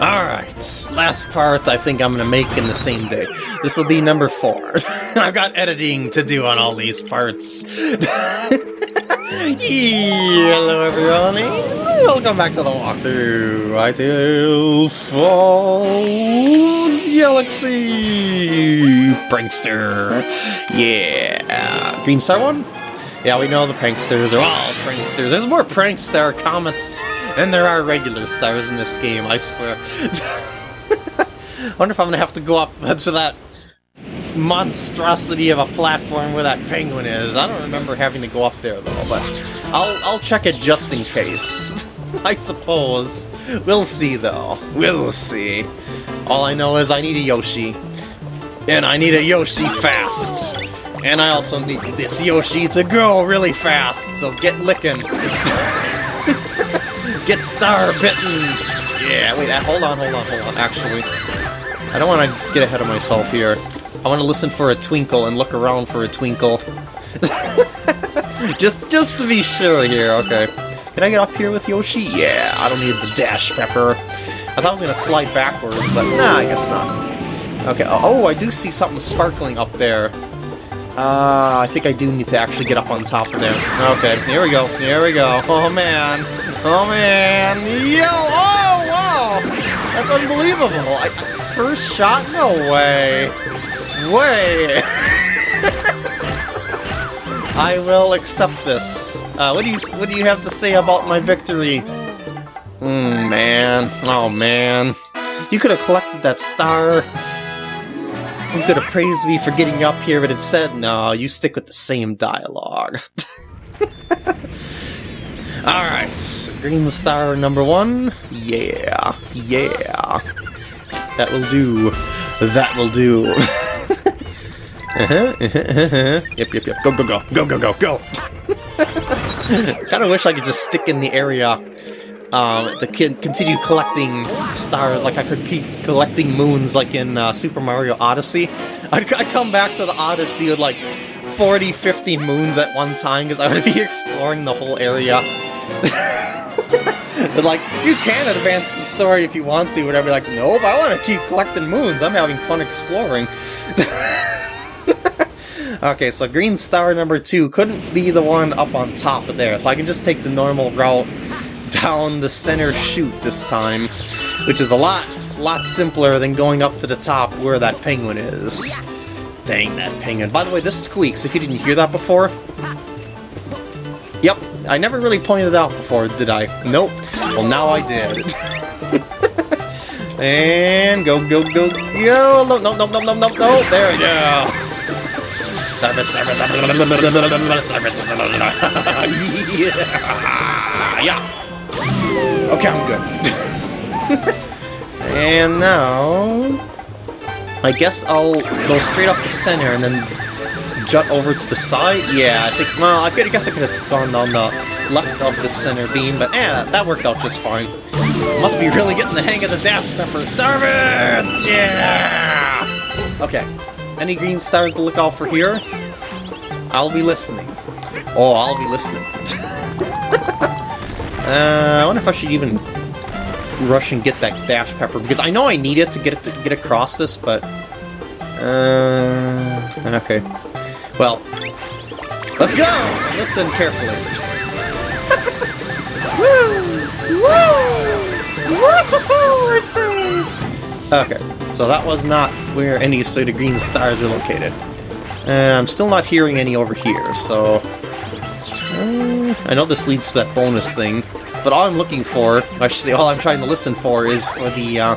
Alright, last part I think I'm gonna make in the same day. This will be number four. I've got editing to do on all these parts. Hello everyone, welcome back to the walkthrough. Hightail Falls Galaxy Prankster. Yeah, Green Star one? Yeah, we know the pranksters are all pranksters. There's more prankster comets than there are regular stars in this game, I swear. I wonder if I'm gonna have to go up to that monstrosity of a platform where that penguin is. I don't remember having to go up there though, but I'll I'll check it just in case. I suppose. We'll see though. We'll see. All I know is I need a Yoshi. And I need a Yoshi fast. And I also need this Yoshi to go really fast, so get licking. get star bitten. Yeah, wait, uh, hold on, hold on, hold on. Actually, I don't want to get ahead of myself here. I want to listen for a twinkle and look around for a twinkle. just, just to be sure here, okay. Can I get up here with Yoshi? Yeah, I don't need the dash pepper. I thought I was going to slide backwards, but nah, I guess not. Okay, oh, I do see something sparkling up there. Uh, I think I do need to actually get up on top of there. Okay, here we go, here we go. Oh man, oh man, yo, oh, wow! That's unbelievable! I, first shot? No way! Way! I will accept this. Uh, what do you what do you have to say about my victory? Hmm, man. Oh, man. You could have collected that star. You could have praised me for getting up here, but instead, no, you stick with the same dialogue. Alright, green star number one. Yeah, yeah. That will do. That will do. uh-huh, uh-huh, uh-huh. Yep, yep, yep. Go, go, go. Go, go, go, go. Kinda wish I could just stick in the area um, to continue collecting stars like I could keep collecting moons like in uh, Super Mario Odyssey. I'd, I'd, come back to the Odyssey with like 40, 50 moons at one time because I would be exploring the whole area. but like, you can advance the story if you want to, whatever. Like, nope, I want to keep collecting moons. I'm having fun exploring. okay, so green star number two couldn't be the one up on top of there, so I can just take the normal route down the center chute this time, which is a lot, lot simpler than going up to the top where that penguin is. Dang that penguin. By the way, this squeaks, if you didn't hear that before. Yep, I never really pointed it out before, did I? Nope. Well, now I did. and go, go, go, go! No, no, no, no, no, no, no! There we go! Stop it, stop it, stop it, stop it, stop it, yeah! Yeah! Okay, I'm good. and now... I guess I'll go straight up the center and then jut over to the side? Yeah, I think, well, I, could, I guess I could have gone down the left of the center beam, but yeah, that worked out just fine. Must be really getting the hang of the dash pepper. Starbits! Yeah! Okay, any green stars to look out for here? I'll be listening. Oh, I'll be listening. Uh, I wonder if I should even rush and get that dash pepper, because I know I need it to get it to get across this, but... Uh, okay. Well, let's go! Listen carefully. Woo! Woo! Okay, so that was not where any of the green stars are located. Uh, I'm still not hearing any over here, so... Uh, I know this leads to that bonus thing, but all I'm looking for, I should say all I'm trying to listen for, is for the, uh,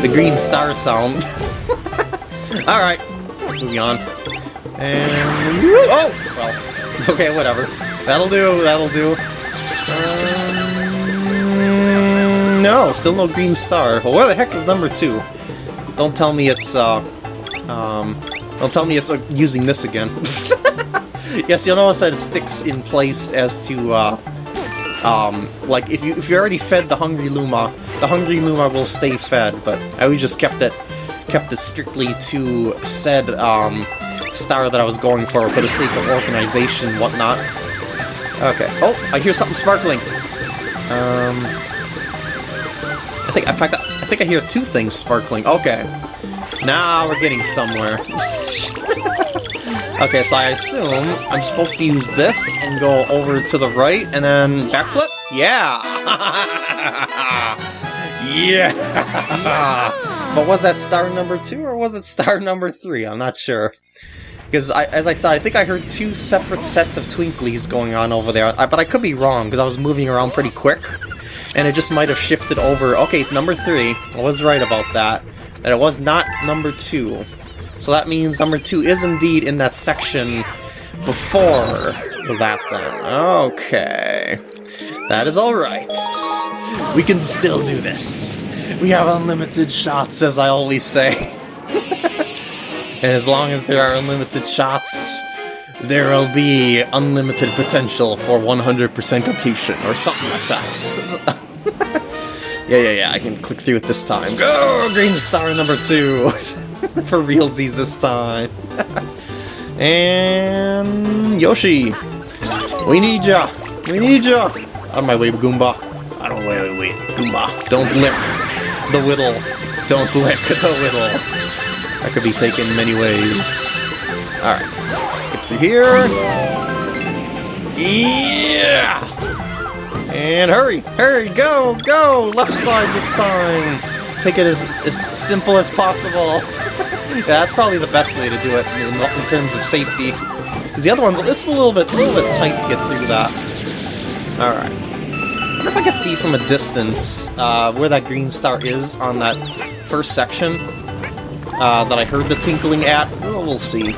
the green star sound. Alright, moving on. And... Oh! Well, okay, whatever. That'll do, that'll do. Um, no, still no green star. Well, where the heck is number two? Don't tell me it's, uh... Um... Don't tell me it's uh, using this again. yes, you'll notice that it sticks in place as to, uh, um, like, if you if you already fed the Hungry Luma, the Hungry Luma will stay fed, but I always just kept it kept it strictly to said um, star that I was going for, for the sake of organization whatnot. Okay. Oh, I hear something sparkling. Um, I think, in fact, I I think I hear two things sparkling. Okay. Now we're getting somewhere. okay, so I assume I'm supposed to use this and go over to the right and then backflip? Yeah! yeah! but was that star number two or was it star number three? I'm not sure. Because, as I said, I think I heard two separate sets of twinklies going on over there. I, but I could be wrong, because I was moving around pretty quick. And it just might have shifted over. Okay, number three. I was right about that. That it was not number two. So that means number two is indeed in that section before that then. Okay. That is alright. We can still do this. We have unlimited shots, as I always say. And as long as there are unlimited shots, there will be unlimited potential for 100% completion, or something like that. yeah, yeah, yeah, I can click through it this time. Go! Green star number two! for realsies this time. and... Yoshi! We need ya! We need ya! Out of my way, Goomba. I don't wait, wait, wait. Goomba, don't lick the whittle. Don't lick the whittle. That could be taken many ways. Alright, skip through here. Yeah! And hurry, hurry, go, go! Left side this time! Take it as, as simple as possible. yeah, that's probably the best way to do it in, in terms of safety. Because the other one's it's a little bit a little bit tight to get through that. Alright. I wonder if I can see from a distance uh, where that green star is on that first section uh, that I heard the tinkling at. Well, we'll see.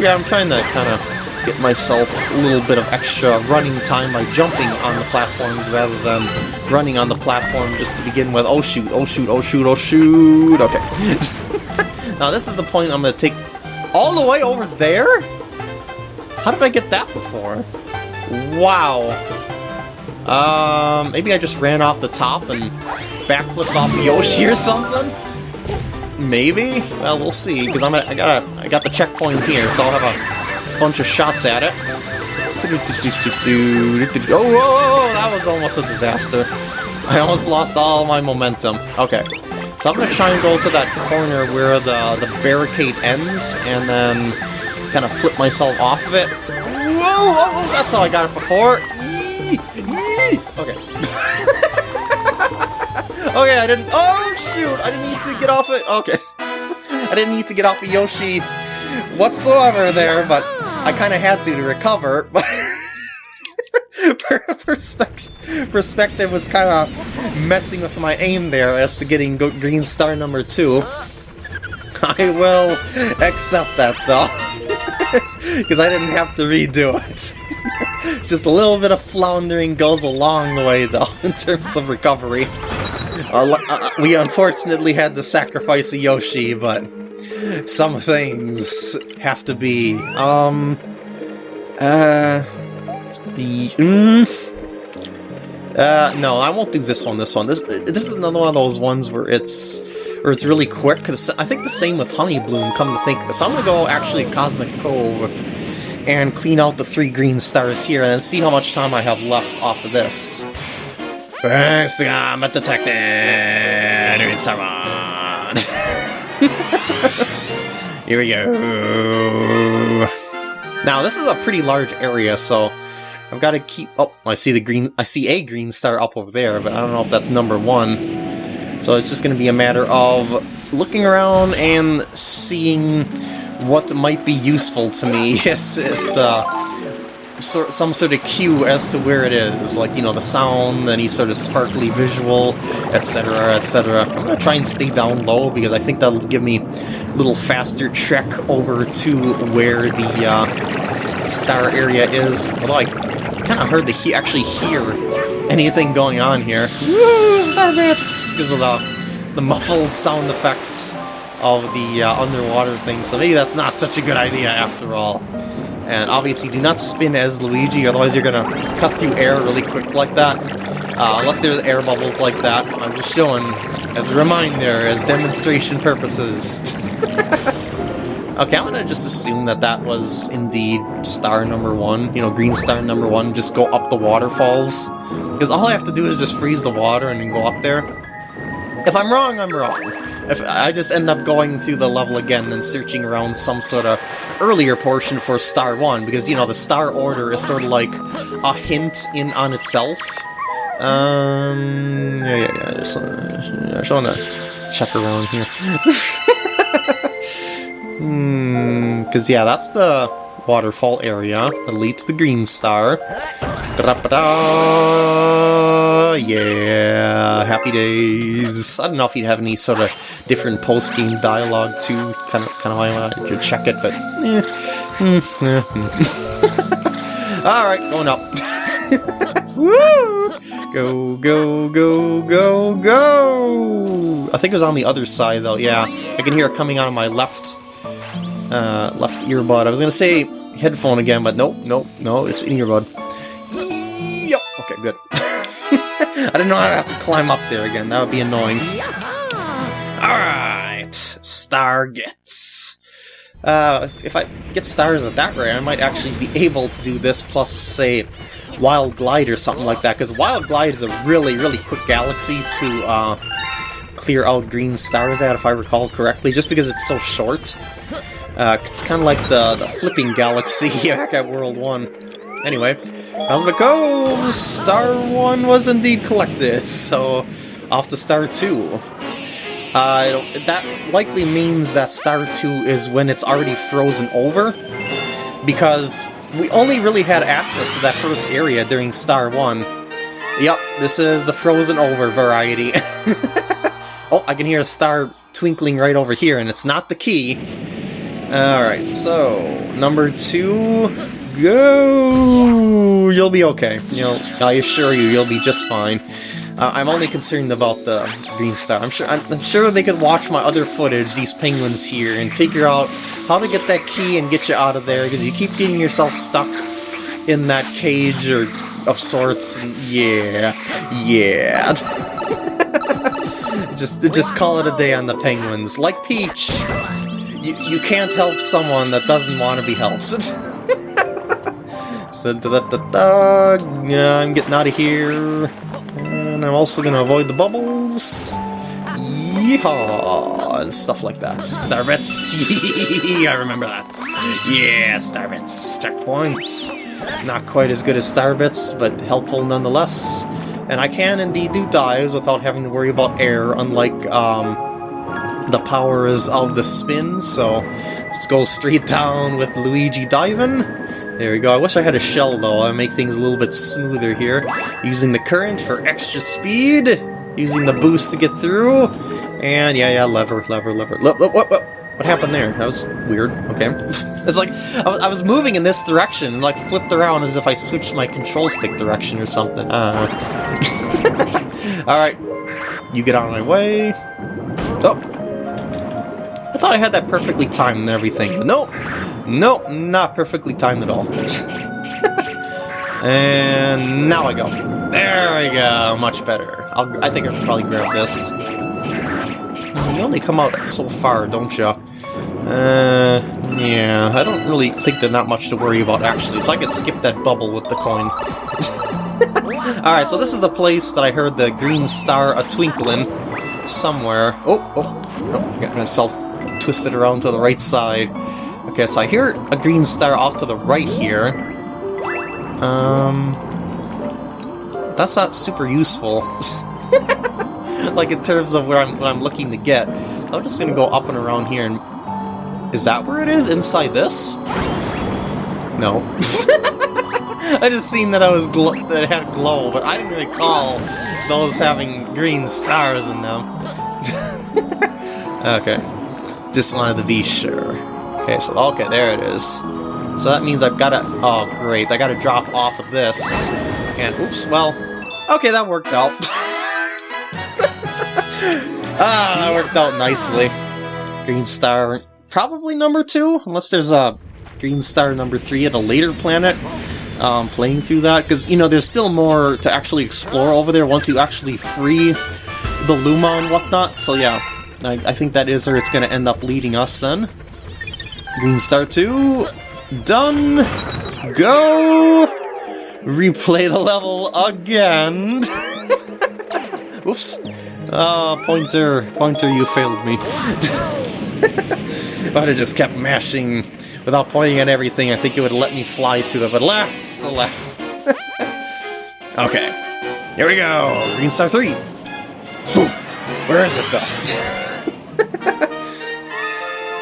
Yeah, I'm trying to kind of get myself a little bit of extra running time by jumping on the platforms rather than running on the platform just to begin with. Oh shoot, oh shoot, oh shoot, oh shoot. Okay. now this is the point I'm going to take all the way over there? How did I get that before? Wow. Um, maybe I just ran off the top and backflipped off Yoshi or something? Maybe? Well, we'll see, because I'm gonna, I got I got the checkpoint here, so I'll have a bunch of shots at it. Oh, that was almost a disaster. I almost lost all my momentum. Okay, so I'm gonna try and go to that corner where the, the barricade ends, and then kind of flip myself off of it. Whoa, whoa, that's how I got it before. Yee, yee. Okay. Okay, I didn't- Oh, shoot! I didn't need to get off it- Okay. I didn't need to get off of Yoshi whatsoever there, but I kind of had to to recover. Perspective, perspective was kind of messing with my aim there as to getting green star number two. I will accept that though, because I didn't have to redo it. Just a little bit of floundering goes a long way though, in terms of recovery. Uh, uh, we unfortunately had to sacrifice a Yoshi, but some things have to be, um, uh, mm, uh, no, I won't do this one, this one. This this is another one of those ones where it's, where it's really quick, because I think the same with Honey Bloom, come to think of it. So I'm gonna go, actually, Cosmic Cove, and clean out the three green stars here, and see how much time I have left off of this. I'm a detective. Someone. Here we go. Now, this is a pretty large area, so I've got to keep... Oh, I see the green... I see a green star up over there, but I don't know if that's number one. So it's just going to be a matter of looking around and seeing what might be useful to me as, as to so, some sort of cue as to where it is, like, you know, the sound, any sort of sparkly visual, etc., etc. I'm going to try and stay down low because I think that'll give me a little faster trek over to where the uh, star area is. Although I, it's kind of hard to he actually hear anything going on here. Woo! Because of the, the muffled sound effects of the uh, underwater thing, so maybe that's not such a good idea after all. And obviously do not spin as Luigi, otherwise you're gonna cut through air really quick like that. Uh, unless there's air bubbles like that. I'm just showing as a reminder, as demonstration purposes. okay, I'm gonna just assume that that was indeed star number one, you know, green star number one, just go up the waterfalls Because all I have to do is just freeze the water and then go up there. If I'm wrong, I'm wrong. If I just end up going through the level again and searching around some sort of earlier portion for Star 1, because, you know, the Star Order is sort of like a hint in on itself. Um, yeah, yeah, yeah, just, uh, I just want to check around here. Hmm, because, yeah, that's the waterfall area that leads to Green Star. Yeah, happy days. I don't know if you'd have any sort of different post-game dialogue too. Kind of, kind of why I should check it, but eh. Mm, eh, mm. All right, going up. Woo! Go, go, go, go, go! I think it was on the other side though. Yeah, I can hear it coming out of my left, uh, left earbud. I was gonna say headphone again, but nope, nope, no, it's in earbud. Yep. Okay, good. I didn't know I'd have to climb up there again. That would be annoying. Alright. Star gets. Uh, if I get stars at that rate, I might actually be able to do this plus, say, Wild Glide or something like that, because Wild Glide is a really, really quick galaxy to uh, clear out green stars at, if I recall correctly, just because it's so short. Uh, it's kind of like the, the flipping galaxy back at World 1. Anyway, how's it go? Star 1 was indeed collected, so off to Star 2. Uh, that likely means that Star 2 is when it's already frozen over, because we only really had access to that first area during Star 1. Yep, this is the frozen over variety. oh, I can hear a star twinkling right over here, and it's not the key. Alright, so, number two, go! You'll be okay. You know, I assure you, you'll be just fine. Uh, I'm only concerned about the green star. I'm sure I'm, I'm, sure they could watch my other footage, these penguins here, and figure out how to get that key and get you out of there, because you keep getting yourself stuck in that cage or of sorts. And yeah, yeah. just just call it a day on the penguins. Like Peach, you, you can't help someone that doesn't want to be helped. I'm getting out of here. And I'm also going to avoid the bubbles. Yeehaw! And stuff like that. Starbits! I remember that. Yeah, Starbits. Checkpoints. Not quite as good as Starbits, but helpful nonetheless. And I can indeed do dives without having to worry about air, unlike um, the powers of the spin, so let's go straight down with Luigi diving. There we go. I wish I had a shell, though. I'd make things a little bit smoother here. Using the current for extra speed. Using the boost to get through. And yeah, yeah, lever, lever, lever. Look, look, what, what, what happened there? That was weird. Okay. it's like, I was, I was moving in this direction and like flipped around as if I switched my control stick direction or something. Uh. Alright. You get out of my way. Oh, I thought I had that perfectly timed and everything, but nope. Nope, not perfectly timed at all. and now I go. There we go, much better. I'll, I think I should probably grab this. You only come out so far, don't you? Uh, yeah, I don't really think there's not much to worry about, actually, so I could skip that bubble with the coin. Alright, so this is the place that I heard the green star a-twinkling somewhere. Oh, oh, oh, got myself twisted around to the right side. Okay, so I hear a green star off to the right here. Um, that's not super useful. like in terms of where I'm what I'm looking to get. I'm just gonna go up and around here and is that where it is? Inside this? No. I just seen that I was that it had glow, but I didn't recall those having green stars in them. okay. Just wanted to be sure. Okay, so, okay, there it is. So that means I've got to, oh great, I got to drop off of this. And, oops, well, okay, that worked out. ah, that worked out nicely. Green star, probably number two, unless there's a green star number three at a later planet. Um, playing through that, because, you know, there's still more to actually explore over there once you actually free the Luma and whatnot, so yeah, I, I think that is where it's going to end up leading us then. Green Star 2, done, go! replay the level again. Oops. Oh, pointer, pointer, you failed me. I'd have just kept mashing without pointing at everything, I think it would let me fly to it, but alas, alas. okay, here we go, Green Star 3. Boom. Where is it, though?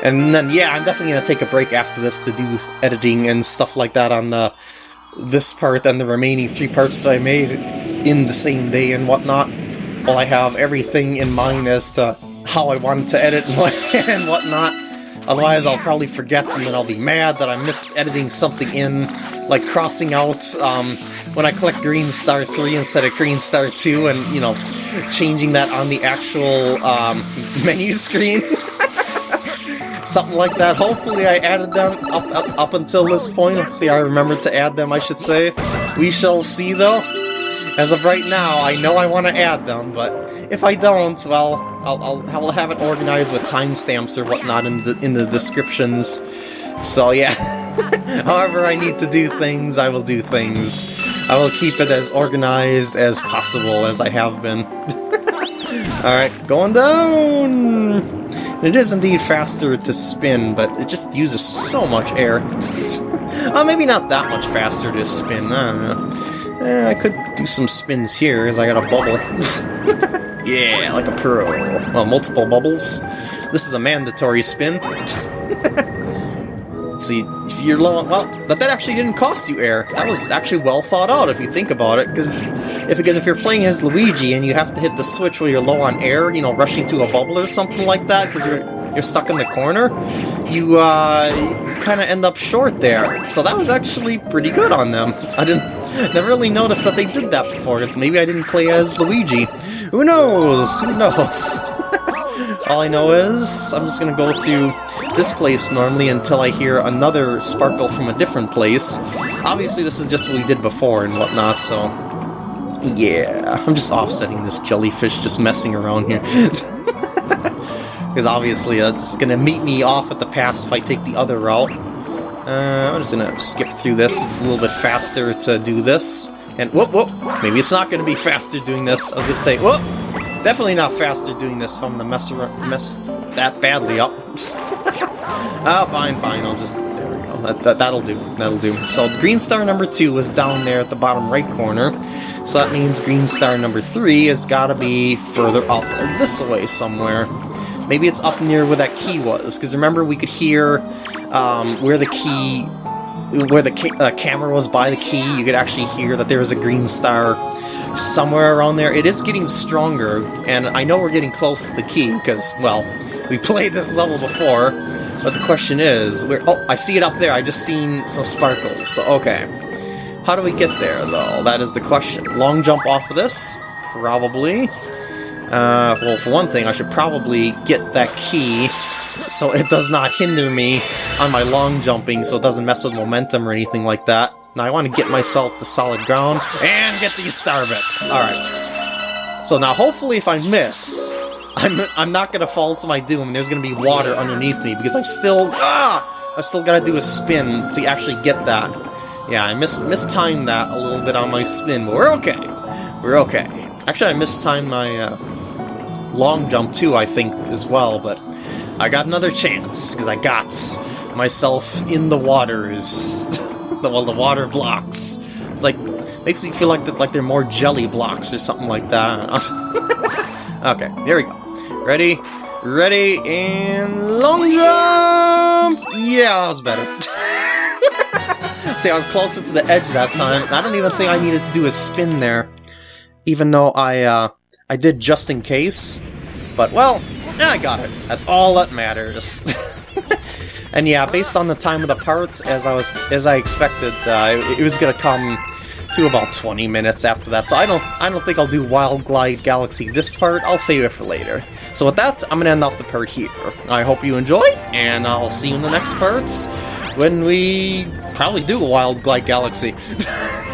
And then, yeah, I'm definitely going to take a break after this to do editing and stuff like that on the, this part and the remaining three parts that I made in the same day and whatnot. While I have everything in mind as to how I wanted to edit and whatnot. Otherwise, I'll probably forget and then I'll be mad that I missed editing something in, like crossing out um, when I click Green Star 3 instead of Green Star 2 and, you know, changing that on the actual um, menu screen. Something like that. Hopefully I added them up, up, up until this point. Hopefully I remembered to add them, I should say. We shall see, though. As of right now, I know I want to add them, but if I don't, well, I'll, I'll, I'll have it organized with timestamps or whatnot in the, in the descriptions. So yeah, however I need to do things, I will do things. I will keep it as organized as possible as I have been. Alright, going down! It is indeed faster to spin, but it just uses so much air. uh, maybe not that much faster to spin, I don't know. Eh, I could do some spins here, as I got a bubble. yeah, like a pro. Well, multiple bubbles. This is a mandatory spin. See, if you're low on... Well, that, that actually didn't cost you air. That was actually well thought out, if you think about it, because if, because if you're playing as Luigi and you have to hit the switch while you're low on air, you know, rushing to a bubble or something like that, because you're you're stuck in the corner, you, uh, you kind of end up short there. So that was actually pretty good on them. I didn't never really noticed that they did that before, because maybe I didn't play as Luigi. Who knows? Who knows? All I know is I'm just gonna go through this place normally until I hear another sparkle from a different place. Obviously this is just what we did before and whatnot, so... Yeah, I'm just offsetting this jellyfish just messing around here. Because obviously uh, it's gonna meet me off at the pass if I take the other route. Uh, I'm just gonna skip through this, it's a little bit faster to do this. And whoop whoop, maybe it's not gonna be faster doing this. I was gonna say, whoop! Definitely not faster doing this if I'm gonna mess, mess that badly up. Ah, fine, fine, I'll just... That, that, that'll do. That'll do. So green star number two was down there at the bottom right corner. So that means green star number three has got to be further up this way somewhere. Maybe it's up near where that key was, because remember we could hear um, where the key... where the ca uh, camera was by the key, you could actually hear that there was a green star somewhere around there. It is getting stronger, and I know we're getting close to the key, because, well, we played this level before, but the question is, where? Oh, I see it up there. I just seen some sparkles. So, okay. How do we get there, though? That is the question. Long jump off of this? Probably. Uh, well, for one thing, I should probably get that key so it does not hinder me on my long jumping, so it doesn't mess with momentum or anything like that. Now I want to get myself to solid ground and get these star bits. Alright. So now hopefully if I miss, I'm, I'm not to fall to my doom, there's to be water underneath me, because I've still... Ah! I've still got to do a spin to actually get that. Yeah, I mis mistimed that a little bit on my spin, but we're okay. We're okay. Actually, I mistimed my uh, long jump, too, I think, as well, but I got another chance, because I got myself in the waters. well, the water blocks. It's like, makes me feel like, the, like they're more jelly blocks or something like that. okay, there we go. Ready? Ready, and long jump! Yeah, that was better. See, I was closer to the edge that time, I don't even think I needed to do a spin there. Even though I, uh, I did just in case. But, well, yeah, I got it. That's all that matters. and yeah, based on the time of the parts, as I was, as I expected, uh, it, it was gonna come to about 20 minutes after that, so I don't I don't think I'll do Wild Glide Galaxy this part, I'll save it for later. So with that, I'm to end off the part here. I hope you enjoyed, and I'll see you in the next parts when we probably do Wild Glide Galaxy.